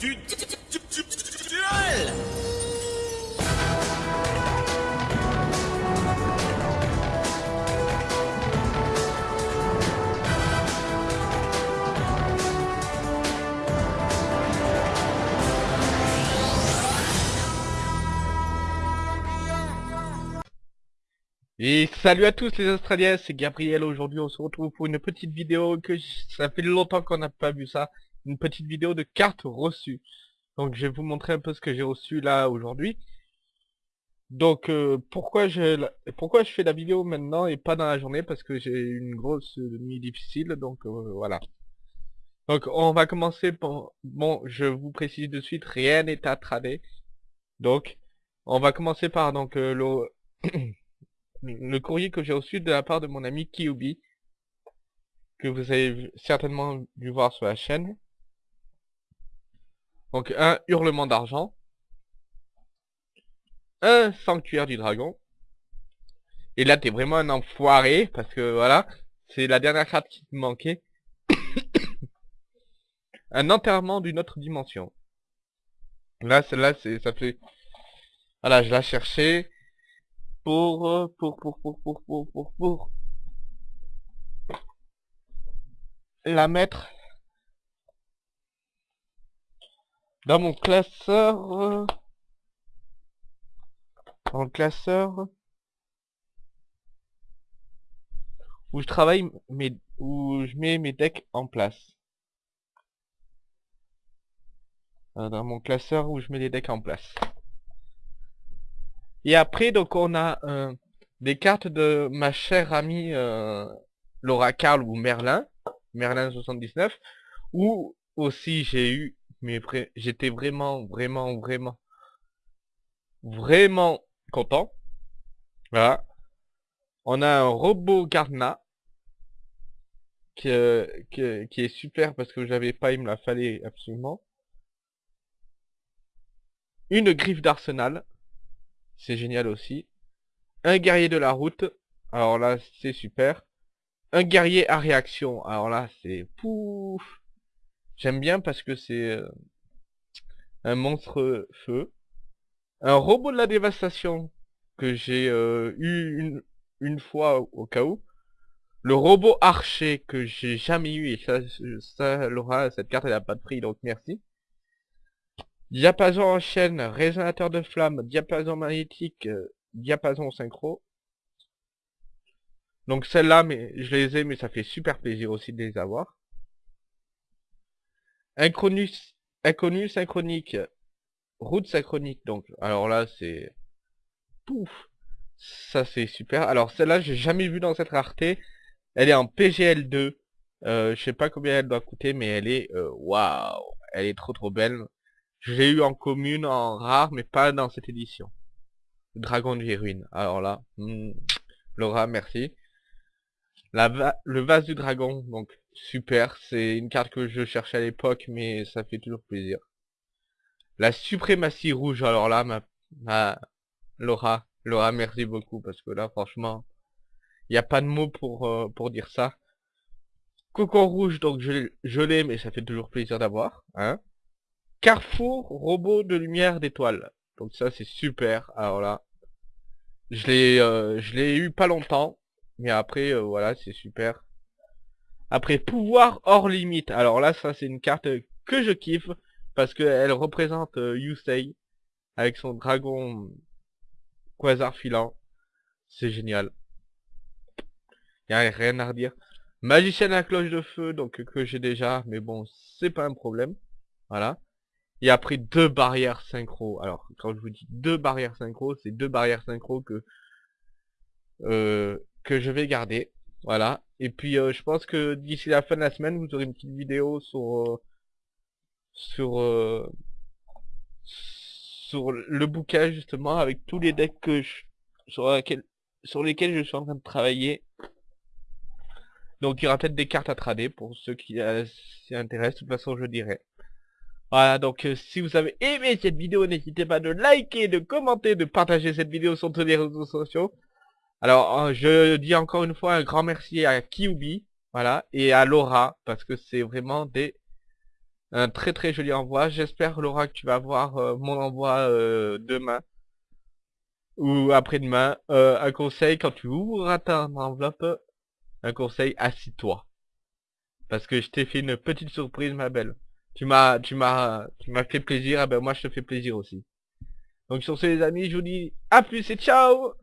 Et salut à tous les Australiens, c'est Gabriel. Aujourd'hui, on se retrouve pour une petite vidéo que ça fait longtemps qu'on n'a pas vu ça. Une petite vidéo de cartes reçues. Donc, je vais vous montrer un peu ce que j'ai reçu là aujourd'hui. Donc, euh, pourquoi je pourquoi je fais la vidéo maintenant et pas dans la journée? Parce que j'ai eu une grosse nuit difficile. Donc, euh, voilà. Donc, on va commencer par... Bon, je vous précise de suite, rien n'est à trader. Donc, on va commencer par donc euh, le... courrier que j'ai reçu de la part de mon ami Kyubi, que vous avez certainement dû voir sur la chaîne. Donc un hurlement d'argent, un sanctuaire du dragon, et là t'es vraiment un enfoiré, parce que voilà, c'est la dernière carte qui me manquait. un enterrement d'une autre dimension. Là, celle-là, c'est, ça fait... Voilà, je la cherchais pour, euh, pour, pour, pour, pour, pour, pour, pour la mettre dans mon classeur, dans le classeur où je travaille mes, où je mets mes decks en place. Euh, Dans mon classeur où je mets les decks en place. Et après, donc, on a euh, des cartes de ma chère amie euh, Laura Carl ou Merlin, Merlin 79, où aussi j'ai eu, mais j'étais vraiment, vraiment, vraiment, vraiment content. Voilà. On a un robot Garna, qui, euh, qui, qui est super parce que j'avais pas, il me la fallait absolument. Une griffe d'arsenal, c'est génial aussi. Un guerrier de la route, alors là c'est super. Un guerrier à réaction, alors là c'est pouf. J'aime bien parce que c'est euh, un monstre feu. Un robot de la dévastation que j'ai euh, eu une, une fois au, cas où. Le robot archer que j'ai jamais eu et ça, ça Laura, cette carte elle a pas de prix donc merci. Diapason en chaîne, résonateur de flamme, diapason magnétique, euh, diapason synchro. Donc celles-là, mais je les ai, mais ça fait super plaisir aussi de les avoir. Inconnu synchronique, route synchronique, donc, alors là, c'est... Pouf Ça, c'est super. Alors celle-là, j'ai jamais vu dans cette rareté. Elle est en PGL2. Euh, je sais pas combien elle doit coûter, mais elle est... euh, Waouh Elle est trop trop belle. Je l'ai eu en commune, en rare, mais pas dans cette édition. Dragon de ruines. Alors là, hmm, Laura, merci. Le vase du dragon, donc super. C'est une carte que je cherchais à l'époque, mais ça fait toujours plaisir. La suprématie rouge. Alors là, ma, Laura, Laura, merci beaucoup parce que là, franchement, il n'y a pas de mots pour euh, pour dire ça. Cocon rouge, donc je, je l'ai, mais ça fait toujours plaisir d'avoir, hein. Carrefour robot de lumière d'étoiles. Donc ça c'est super. Alors là, je l'ai euh, je l'ai eu pas longtemps, mais après euh, voilà c'est super. Après pouvoir hors limite. Alors là ça c'est une carte que je kiffe parce qu'elle représente euh, Yusei avec son dragon quasar filant. C'est génial. Y a rien à redire. Magicien à cloche de feu donc que j'ai déjà, mais bon c'est pas un problème. Voilà. Et après deux barrières synchro. Alors quand je vous dis deux barrières synchro, c'est deux barrières synchro que euh, que je vais garder. Voilà. Et puis euh, je pense que d'ici la fin de la semaine, vous aurez une petite vidéo sur euh, sur euh, sur le bouquin justement avec tous les decks que je, sur laquelle- sur lesquels je suis en train de travailler. Donc il y aura peut-être des cartes à trader pour ceux qui s'y intéressent. De toute façon, je dirai. Voilà, donc si vous avez aimé cette vidéo, n'hésitez pas de liker, de commenter, de partager cette vidéo sur tous les réseaux sociaux. Alors, euh, je dis encore une fois un grand merci à Kyubi, voilà, et à Laura, parce que c'est vraiment des Un très très joli envoi. J'espère Laura que tu vas avoir euh, mon envoi euh, demain. Ou après-demain. Un conseil, quand tu ouvres ta enveloppe, un conseil, assis-toi. Parce que je t'ai fait une petite surprise ma belle. Tu m'as tu m'as tu m'as fait plaisir, ah ben moi je te fais plaisir aussi. Donc sur ce les amis, je vous dis à plus et ciao